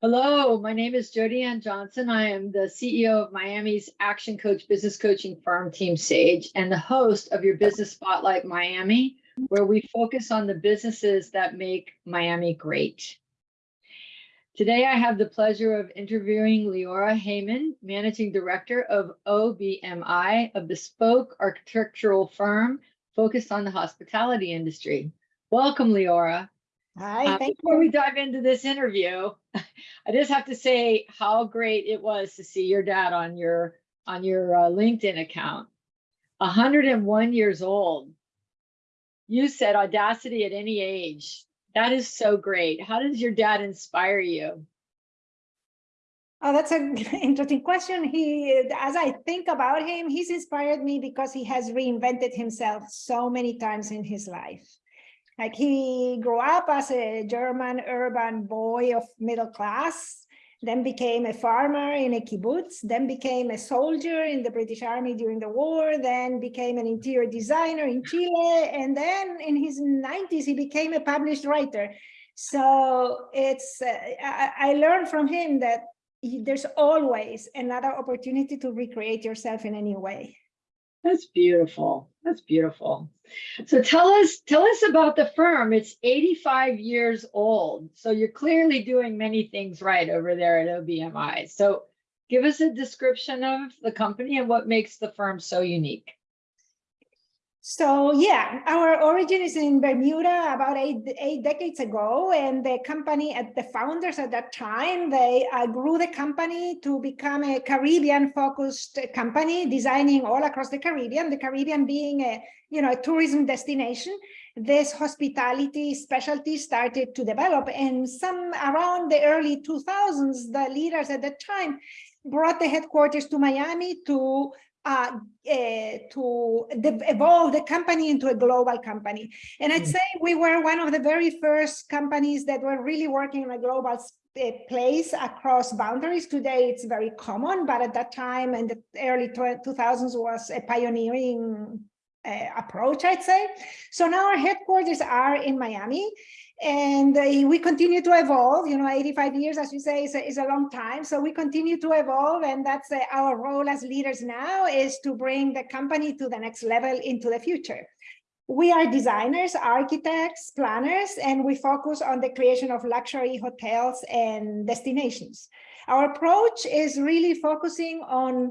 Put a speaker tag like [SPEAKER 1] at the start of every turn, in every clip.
[SPEAKER 1] Hello, my name is Jody Ann Johnson. I am the CEO of Miami's Action Coach business coaching firm, Team Sage, and the host of your Business Spotlight Miami, where we focus on the businesses that make Miami great. Today, I have the pleasure of interviewing Leora Heyman, Managing Director of OBMI, a bespoke architectural firm focused on the hospitality industry. Welcome, Leora.
[SPEAKER 2] Hi,
[SPEAKER 1] Uh,
[SPEAKER 2] thank
[SPEAKER 1] Before we dive into this interview, I just have to say how great it was to see your dad on your on your uh, LinkedIn account. 101 years old. You said audacity at any age. That is so great. How does your dad inspire you?
[SPEAKER 2] Oh, that's an interesting question. He, as I think about him, he's inspired me because he has reinvented himself so many times in his life. Like he grew up as a German urban boy of middle class, then became a farmer in a kibbutz, then became a soldier in the British Army during the war, then became an interior designer in Chile, and then in his 90s, he became a published writer. So it's, uh, I, I learned from him that he- there's always another opportunity to recreate yourself in any way.
[SPEAKER 1] That's beautiful. That's beautiful. So tell us tell us about the firm. It's 85 years old. So you're clearly doing many things right over there at OBMI. So give us a description of the company and what makes the firm so unique.
[SPEAKER 2] So yeah, our origin is in Bermuda about eight, eight decades ago. And the company at the founders at that time, they uh, grew the company to become a Caribbean focused company, designing all across the Caribbean, the Caribbean being a, you know, a tourism destination. This hospitality specialty started to develop and some around the early 2000s, the leaders at that time brought the headquarters to Miami to uh, uh, to evolve the company into a global company. And I'd
[SPEAKER 1] Mm.
[SPEAKER 2] say we were one of the very first companies that were really working in a global uh, place across boundaries. Today, it's very common, but at that time in the early 2000s was a pioneering uh, approach, I'd say. So now our headquarters are in Miami and uh, we continue to evolve you know 85 years as you say is a, is a long time. So we continue to evolve and that's uh, our role as leaders now is to bring the company to the next level into the future. We are designers architects planners and we focus on the creation of luxury hotels and destinations. Our approach is really focusing on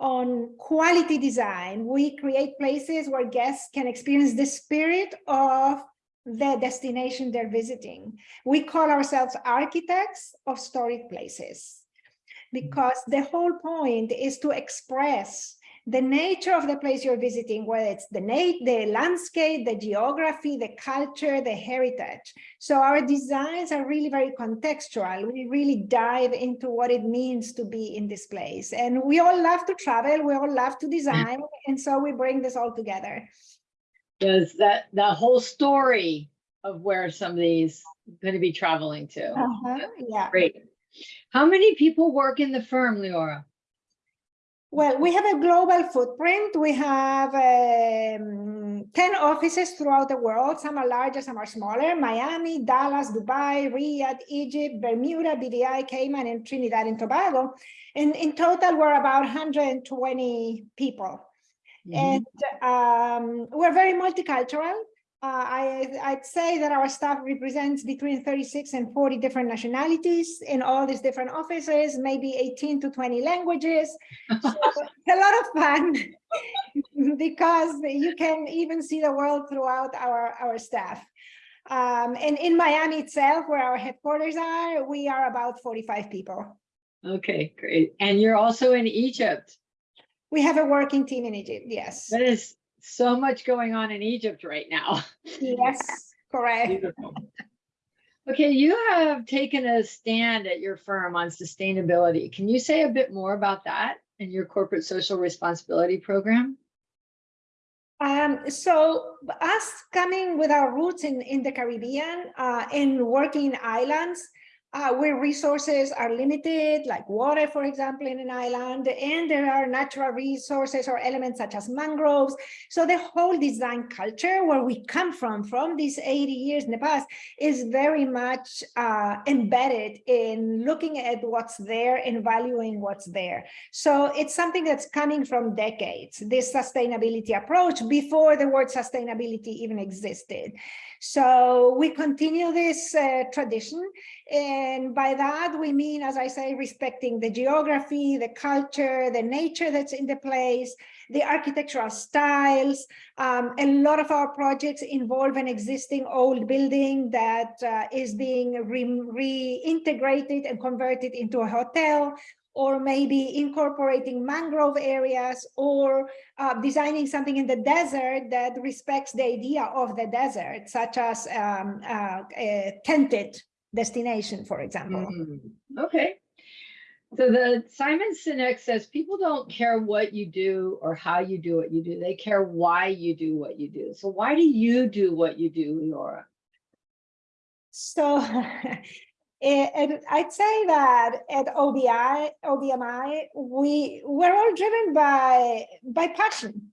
[SPEAKER 2] on quality design. We create places where guests can experience the spirit of the destination they're visiting. We call ourselves architects of storied places because the whole point is to express the nature of the place you're visiting, whether it's the, the landscape, the geography, the culture, the heritage. So our designs are really very contextual. We really dive into what it means to be in this place. And we all love to travel, we all love to design, and so we bring this all together.
[SPEAKER 1] Does that that whole story of where somebody's going to be traveling to?
[SPEAKER 2] Uh-huh, yeah.
[SPEAKER 1] Great. How many people work in the firm, Leora?
[SPEAKER 2] Well, we have a global footprint. We have um, 10 offices throughout the world. Some are larger, some are smaller. Miami, Dallas, Dubai, Riyadh, Egypt, Bermuda, BVI, Cayman, and Trinidad and Tobago. And in total, we're about 120 people.
[SPEAKER 1] Mhm.
[SPEAKER 2] And um, we're very multicultural. Uh, I, I'd say that our staff represents between 36 and 40 different nationalities in all these different offices, maybe 18 to 20 languages. So it's a lot of fun because you can even see the world throughout our, our staff. Um, and in Miami itself, where our headquarters are, we are about 45 people.
[SPEAKER 1] Okay, great. And you're also in Egypt.
[SPEAKER 2] We have a working team in Egypt, yes.
[SPEAKER 1] There is so much going on in Egypt right now.
[SPEAKER 2] Yes, correct.
[SPEAKER 1] Beautiful. Okay, you have taken a stand at your firm on sustainability. Can you say a bit more about that and your corporate social responsibility program?
[SPEAKER 2] Um, so us coming with our roots in, in the Caribbean, uh, in working in islands, uh, where resources are limited, like water, for example, in an island, and there are natural resources or elements such as mangroves. So the whole design culture where we come from, from these 80 years in the past, is very much uh, embedded in looking at what's there and valuing what's there. So it's something that's coming from decades, this sustainability approach before the word sustainability even existed. So we continue this uh, tradition. And by that, we mean, as I say, respecting the geography, the culture, the nature that's in the place, the architectural styles. Um, a lot of our projects involve an existing old building that uh, is being re reintegrated and converted into a hotel or maybe incorporating mangrove areas or uh, designing something in the desert that respects the idea of the desert, such as um, uh, a tented destination, for example.
[SPEAKER 1] Mm -hmm. Okay. So the Simon Sinek says people don't care what you do or how you do what you do. They care why you do what you do. So why do you do what you do, Laura?
[SPEAKER 2] So And I'd say that at OBI, OBMI, we we're all driven by by passion.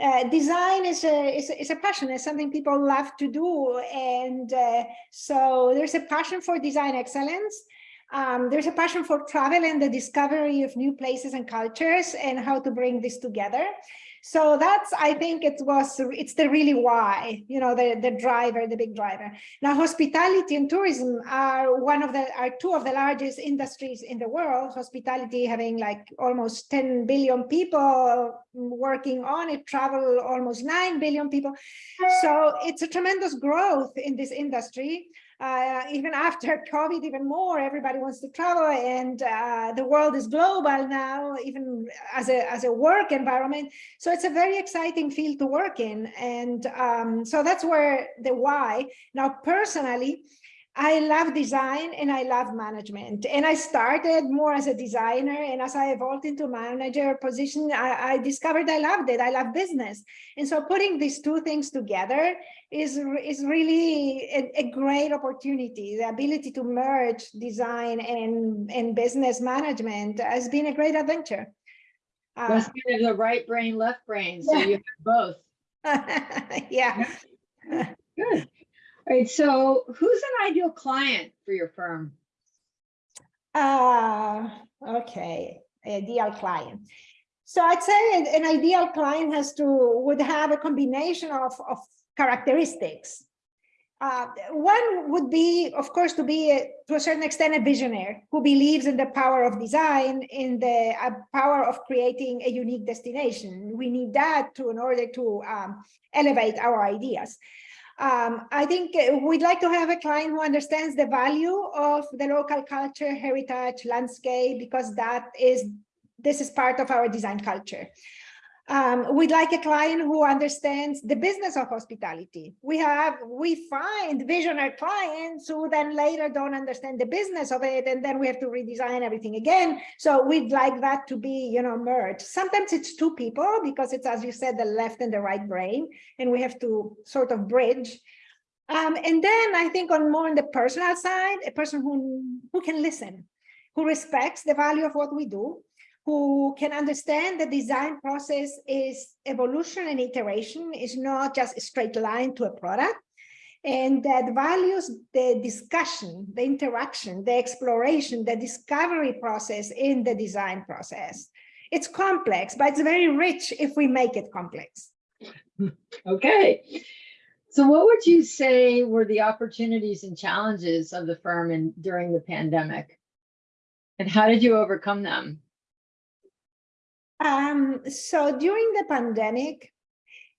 [SPEAKER 2] Uh, design is a, is a, is a passion. It's something people love to do, and uh, so there's a passion for design excellence. Um, there's a passion for travel and the discovery of new places and cultures, and how to bring this together. So that's, I think it was, it's the really why, you know, the, the driver, the big driver. Now, hospitality and tourism are one of the, are two of the largest industries in the world. Hospitality having like almost 10 billion people working on it, travel almost 9 billion people. So it's a tremendous growth in this industry uh, even after COVID, even more, everybody wants to travel and uh, the world is global now, even as a, as a work environment. So it's a very exciting field to work in. And um, so that's where the why. Now, personally, I love design and I love management. And I started more as a designer and as I evolved into manager position, I, I, discovered I loved it. I love business. And so putting these two things together is, is really a, a great opportunity. The ability to merge design and, and business management has been a great adventure.
[SPEAKER 1] Uh, kind of the right brain, left brain. So yeah. you have both.
[SPEAKER 2] yeah.
[SPEAKER 1] Good. All right, so who's an ideal client for your firm?
[SPEAKER 2] Uh, okay, ideal client. So I'd say an, ideal client has to, would have a combination of, of characteristics. Uh, one would be, of course, to be, a, to a certain extent, a visionary who believes in the power of design, in the uh, power of creating a unique destination. We need that to, in order to um, elevate our ideas. Um, I think uh, we'd like to have a client who understands the value of the local culture, heritage, landscape, because that is, this is part of our design culture. Um, we'd like a client who understands the business of hospitality. We have, we find visionary clients who then later don't understand the business of it, and then we have to redesign everything again. So we'd like that to be, you know, merged. Sometimes it's two people because it's, as you said, the left and the right brain, and we have to sort of bridge. Um, and then I think on more on the personal side, a person who, who can listen, who respects the value of what we do, who can understand the design process is evolution and iteration is not just a straight line to a product and that values the discussion, the interaction, the exploration, the discovery process in the design process. It's complex, but it's very rich if we make it complex.
[SPEAKER 1] Okay. So what would you say were the opportunities and challenges of the firm in, during the pandemic? And how did you overcome them?
[SPEAKER 2] Um, so during the pandemic,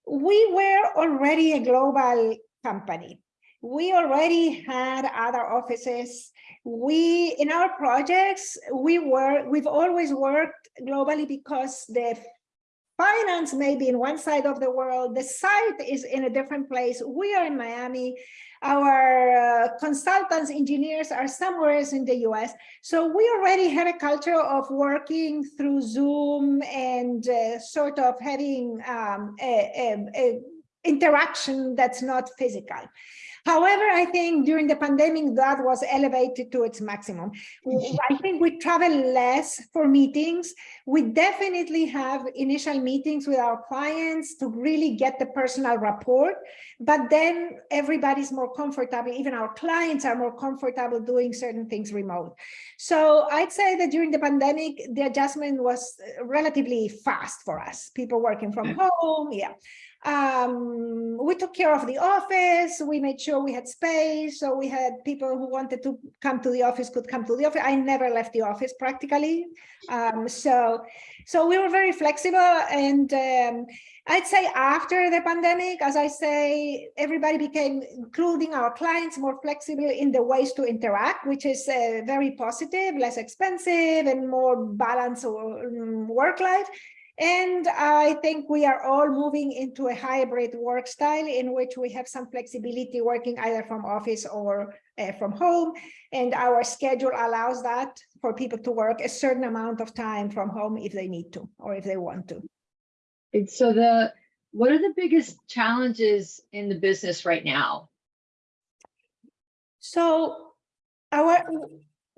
[SPEAKER 2] we were already a global company. We already had other offices. We, in our projects, we were, we've always worked globally because the finance may be in one side of the world, the site is in a different place. We are in Miami. Our uh, consultants, engineers are somewhere else in the US. So we already had a culture of working through Zoom and uh, sort of having um, a, a, a interaction that's not physical. However, I think during the pandemic, that was elevated to its maximum. Mm-hmm. I think we travel less for meetings. We definitely have initial meetings with our clients to really get the personal rapport, but then everybody's more comfortable, even our clients are more comfortable doing certain things remote. So I'd say that during the pandemic, the adjustment was relatively fast for us, people working from mm. home, yeah. Um, we took care of the office. We made sure we had space. So we had people who wanted to come to the office could come to the office. I never left the office practically. Um, so, so we were very flexible. And um, I'd say after the pandemic, as I say, everybody became, including our clients, more flexible in the ways to interact, which is uh, very positive, less expensive and more balanced um, work life. And I think we are all moving into a hybrid work style in which we have some flexibility working either from office or uh, from home. And our schedule allows that for people to work a certain amount of time from home if they need to or if they want to.
[SPEAKER 1] And so the, what are the biggest challenges in the business right now?
[SPEAKER 2] So our,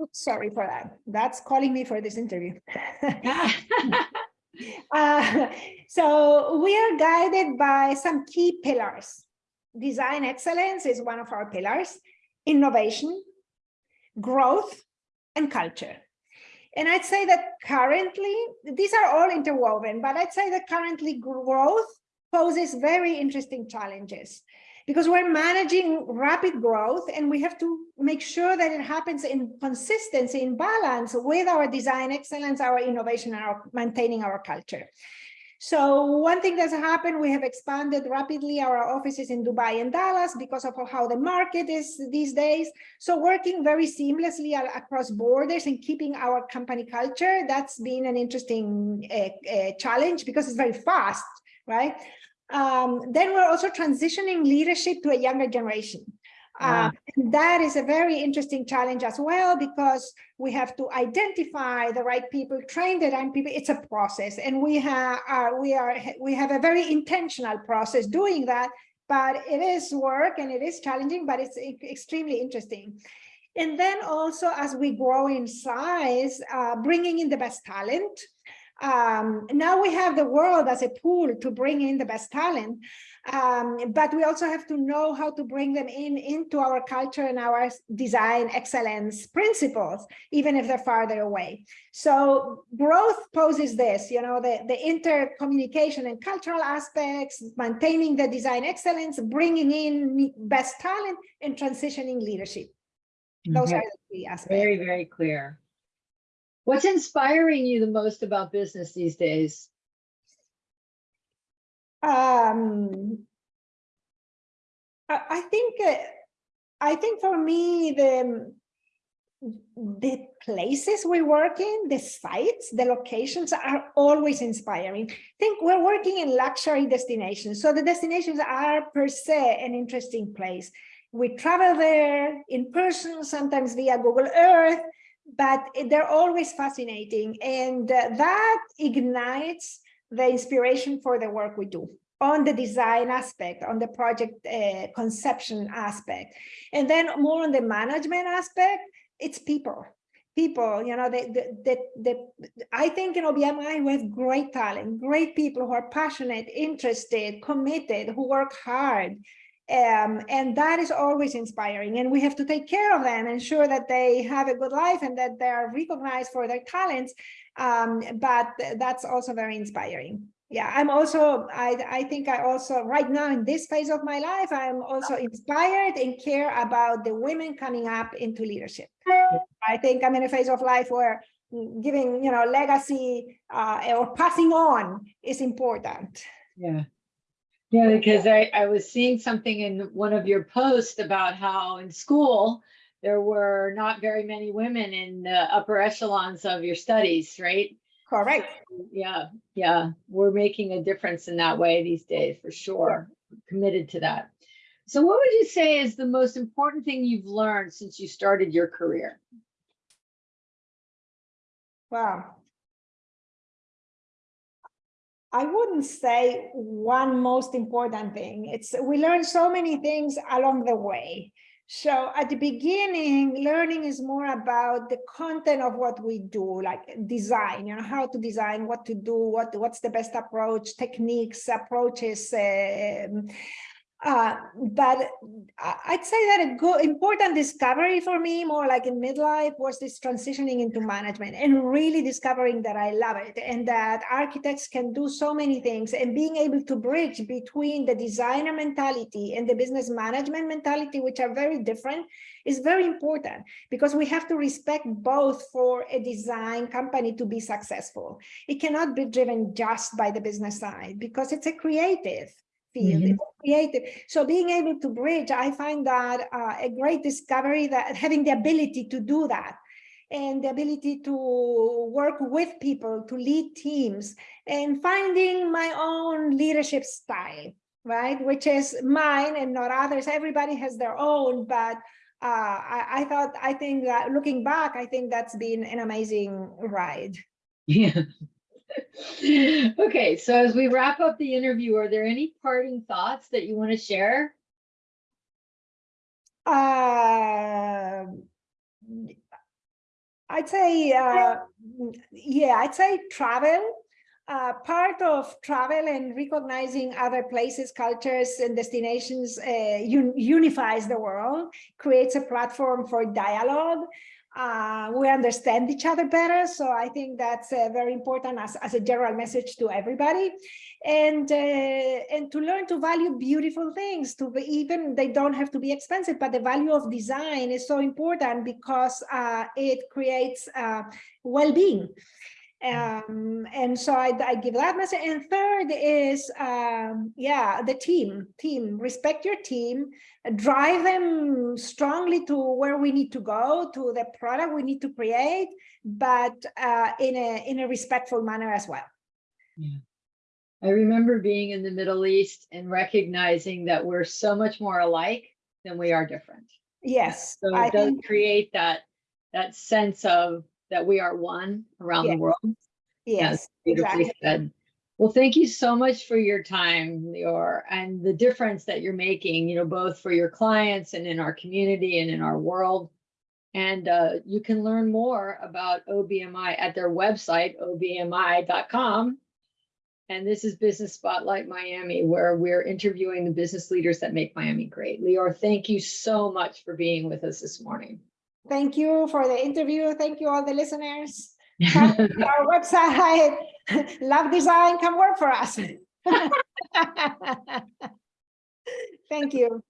[SPEAKER 2] oops, sorry for that. That's calling me for this interview. Uh, so we are guided by some key pillars. Design excellence is one of our pillars, innovation, growth, and culture. And I'd say that currently, these are all interwoven, but I'd say that currently growth poses very interesting challenges because we're managing rapid growth and we have to make sure that it happens in consistency, in balance with our design excellence, our innovation, and our maintaining our culture. So one thing that's happened, we have expanded rapidly our offices in Dubai and Dallas because of how the market is these days. So working very seamlessly across borders and keeping our company culture, that's been an interesting uh, uh, challenge because it's very fast, right? Um, then we're also transitioning leadership to a younger generation. Uh, that is a very interesting challenge as well, because we have to identify the right people, train the right people. It's a process, and we have uh, we are we have a very intentional process doing that. But it is work and it is challenging, but it's extremely interesting. And then also, as we grow in size, uh, bringing in the best talent um, now we have the world as a pool to bring in the best talent, um, but we also have to know how to bring them in into our culture and our design excellence principles, even if they're farther away. So growth poses this, you know, the, the intercommunication and cultural aspects, maintaining the design excellence, bringing in best talent and transitioning leadership. Those
[SPEAKER 1] Mhm.
[SPEAKER 2] are the three aspects.
[SPEAKER 1] Very, very clear. What's inspiring you the most about business these days?
[SPEAKER 2] Um, I, I think, uh, I think for me, the, the places we work in, the sites, the locations are always inspiring. I think we're working in luxury destinations. So the destinations are per se an interesting place. We travel there in person, sometimes via Google Earth, but they're always fascinating. And uh, that ignites the inspiration for the work we do on the design aspect, on the project uh, conception aspect. And then more on the management aspect, it's people. People, you know, the, the, the, I think in OBMI we have great talent, great people who are passionate, interested, committed, who work hard. Um, and that is always inspiring. And we have to take care of them, and ensure that they have a good life and that they are recognized for their talents. Um, but that's also very inspiring yeah i'm also i i think i also right now in this phase of my life i'm also inspired and care about the women coming up into leadership i think i'm in a phase of life where giving you know legacy uh, or passing on is important
[SPEAKER 1] Yeah. Yeah, because I, I was seeing something in one of your posts about how in school, there were not very many women in the upper echelons of your studies, right?
[SPEAKER 2] correct
[SPEAKER 1] Yeah, yeah, we're making a difference in that way these days, for sure. Committed to that. So what would you say is the most important thing you've learned since you started your career?
[SPEAKER 2] wow I wouldn't say one most important thing. It's we learn so many things along the way. So at the beginning, learning is more about the content of what we do, like design, you know, how to design, what to do, what what's the best approach, techniques, approaches, um, uh, but I- I'd say that a good, important discovery for me, more like in midlife, was this transitioning into management and really discovering that I love it and that architects can do so many things and being able to bridge between the designer mentality and the business management mentality, which are very different, is very important because we have to respect both for a design company to be successful. It cannot be driven just by the business side because it's a creative field,
[SPEAKER 1] Mhm.
[SPEAKER 2] it's creative. So being able to bridge, I find that uh, a great discovery that having the ability to do that and the ability to work with people, to lead teams and finding my own leadership style, right? Which is mine and not others. Everybody has their own, but uh, I, I thought, I think that looking back, I think that's been an amazing ride.
[SPEAKER 1] Yeah. Okay, so as we wrap up the interview, are there any parting thoughts that you want to share?
[SPEAKER 2] Um, I'd say, uh, yeah, I'd say travel. Uh, part of travel and recognizing other places, cultures, and destinations uh, un unifies the world, creates a platform for dialogue. Uh, we understand each other better, so I think that's uh, very important as, as a general message to everybody, and uh, and to learn to value beautiful things. To be, even they don't have to be expensive, but the value of design is so important because uh, it creates uh, well-being. Um, and so I, I give that message. And third is, um, yeah, the team, team, respect your team, drive them strongly to where we need to go, to the product we need to create, but uh, in, a, in a respectful manner as well. Yeah.
[SPEAKER 1] I remember being in the Middle East and recognizing that we're so much more alike than we are different.
[SPEAKER 2] Yes,
[SPEAKER 1] So
[SPEAKER 2] I
[SPEAKER 1] it does
[SPEAKER 2] think,
[SPEAKER 1] create that, that sense of that we are one around the
[SPEAKER 2] Yeah.
[SPEAKER 1] world.
[SPEAKER 2] yes,
[SPEAKER 1] Beautifully
[SPEAKER 2] exactly.
[SPEAKER 1] said. Well, thank you so much for your time, Lior, and the difference that you're making, you know, both for your clients and in our community and in our world. And uh, you can learn more about OBMI at their website, obmi.com. And this is Business Spotlight Miami, where we're interviewing the business leaders that make Miami great. Lior, thank you so much for being with us this morning.
[SPEAKER 2] Thank you for the interview. Thank you all the listeners. Our website, love design, come work for us. Thank you.